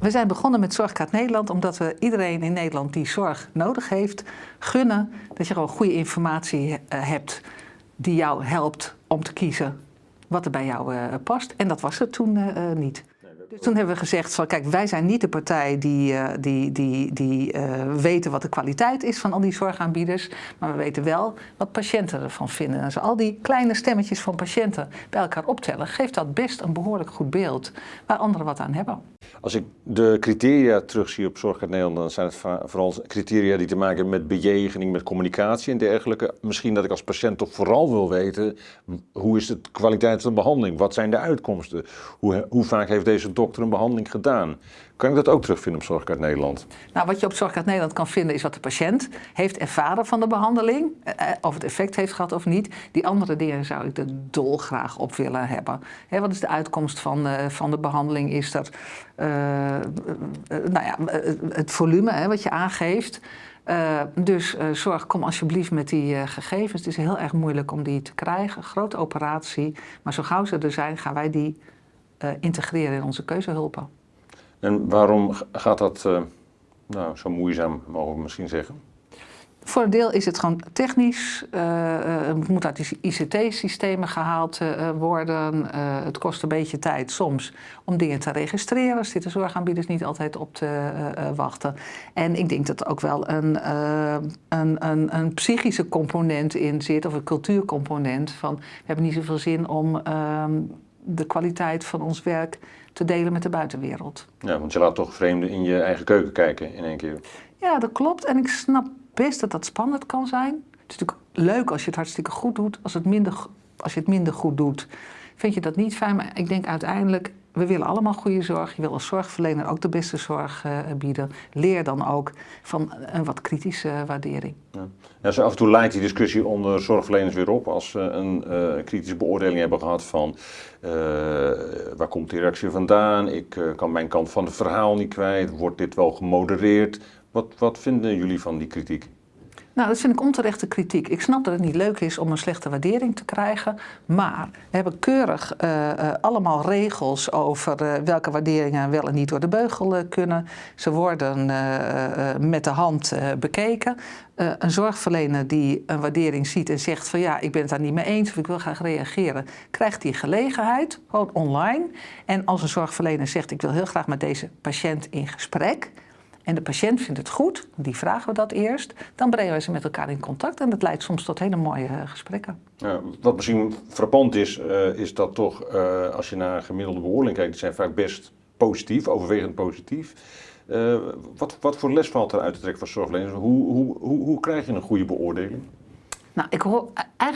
We zijn begonnen met Zorgkaart Nederland omdat we iedereen in Nederland die zorg nodig heeft, gunnen dat je gewoon goede informatie eh, hebt die jou helpt om te kiezen wat er bij jou uh, past. En dat was het toen uh, niet. Dus toen hebben we gezegd van kijk, wij zijn niet de partij die, uh, die, die, die uh, weten wat de kwaliteit is van al die zorgaanbieders. Maar we weten wel wat patiënten ervan vinden. En als al die kleine stemmetjes van patiënten bij elkaar optellen, geeft dat best een behoorlijk goed beeld waar anderen wat aan hebben. Als ik de criteria terugzie op Zorgkaart Nederland, dan zijn het vooral criteria die te maken hebben met bejegening, met communicatie en dergelijke. Misschien dat ik als patiënt toch vooral wil weten, hoe is de kwaliteit van de behandeling? Wat zijn de uitkomsten? Hoe, hoe vaak heeft deze dokter een behandeling gedaan? Kan ik dat ook terugvinden op Zorgkaart Nederland? Nou, wat je op Zorgkaart Nederland kan vinden is wat de patiënt heeft ervaren van de behandeling. Eh, of het effect heeft gehad of niet. Die andere dingen zou ik er dolgraag op willen hebben. He, wat is de uitkomst van, uh, van de behandeling? Is dat nou ja, het volume hè, wat je aangeeft. Dus zorg, kom alsjeblieft met die gegevens. Het is heel erg moeilijk om die te krijgen. Grote operatie. Maar zo gauw ze er zijn, gaan wij die integreren in onze keuzehulpen. En waarom gaat dat nou, zo moeizaam, mogen we misschien zeggen? Voor een deel is het gewoon technisch. Uh, het moet uit die ICT-systemen gehaald uh, worden. Uh, het kost een beetje tijd soms om dingen te registreren. Er zitten zorgaanbieders niet altijd op te wachten. En ik denk dat er ook wel een, een, een, een, psychische component in zit, of een cultuurcomponent. Van, we hebben niet zoveel zin om ehm, de kwaliteit van ons werk te delen met de buitenwereld. Ja, want je laat toch vreemden in je eigen keuken kijken in één keer. Ja, dat klopt. En ik snap best dat dat spannend kan zijn. Het is natuurlijk leuk als je het hartstikke goed doet. Als, het minder, als je het minder goed doet, vind je dat niet fijn. Maar ik denk uiteindelijk, we willen allemaal goede zorg. Je wil als zorgverlener ook de beste zorg uh, bieden. Leer dan ook van een wat kritische waardering. Ja. Ja, af en toe leidt die discussie onder zorgverleners weer op als ze een uh, kritische beoordeling hebben gehad van waar komt die reactie vandaan, ik kan mijn kant van het verhaal niet kwijt, wordt dit wel gemodereerd, wat, wat vinden jullie van die kritiek? Nou, dat vind ik onterechte kritiek. Ik snap dat het niet leuk is om een slechte waardering te krijgen. Maar we hebben keurig uh, uh, allemaal regels over uh, welke waarderingen wel en niet door de beugel kunnen. Ze worden met de hand bekeken. een zorgverlener die een waardering ziet en zegt van ja, ik ben het daar niet mee eens of ik wil graag reageren, krijgt die gelegenheid, gewoon online. En als een zorgverlener zegt ik wil heel graag met deze patiënt in gesprek, en de patiënt vindt het goed, die vragen we dat eerst. Dan brengen we ze met elkaar in contact en dat leidt soms tot hele mooie uh, gesprekken. Ja, wat misschien frappant is, uh, is dat toch uh, als je naar gemiddelde beoordelingen kijkt, die zijn vaak best positief, overwegend positief. wat, wat voor les valt er uit te trekken van zorgverleners? Hoe, hoe, hoe, hoe krijg je een goede beoordeling? Nou, ik hoor,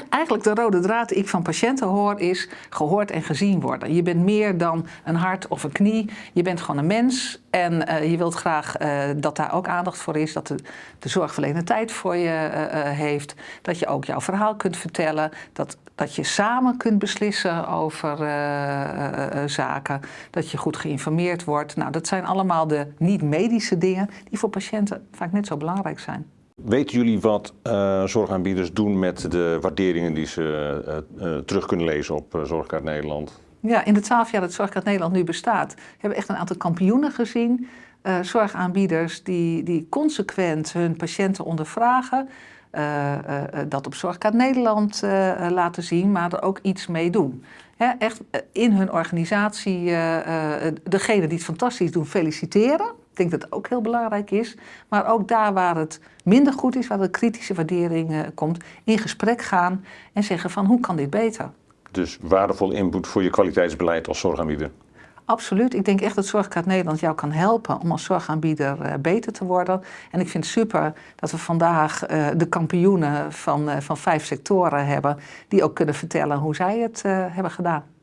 eigenlijk de rode draad die ik van patiënten hoor is gehoord en gezien worden. Je bent meer dan een hart of een knie. Je bent gewoon een mens en uh, je wilt graag uh, dat daar ook aandacht voor is. Dat de, de zorgverlener tijd voor je uh, heeft. Dat je ook jouw verhaal kunt vertellen. Dat, dat je samen kunt beslissen over zaken. Dat je goed geïnformeerd wordt. Nou, dat zijn allemaal de niet-medische dingen die voor patiënten vaak net zo belangrijk zijn. Weten jullie wat uh, zorgaanbieders doen met de waarderingen die ze uh, uh, terug kunnen lezen op Zorgkaart Nederland? Ja, in de twaalf jaar dat Zorgkaart Nederland nu bestaat, hebben we echt een aantal kampioenen gezien. zorgaanbieders die, die consequent hun patiënten ondervragen. dat op Zorgkaart Nederland laten zien, maar er ook iets mee doen. He, echt in hun organisatie degene die het fantastisch doen feliciteren. Ik denk dat het ook heel belangrijk is. Maar ook daar waar het minder goed is, waar de kritische waardering uh, komt, in gesprek gaan en zeggen van hoe kan dit beter? Dus waardevol input voor je kwaliteitsbeleid als zorgaanbieder? Absoluut. Ik denk echt dat Zorgkaart Nederland jou kan helpen om als zorgaanbieder uh, beter te worden. En ik vind het super dat we vandaag uh, de kampioenen van, van vijf sectoren hebben die ook kunnen vertellen hoe zij het hebben gedaan.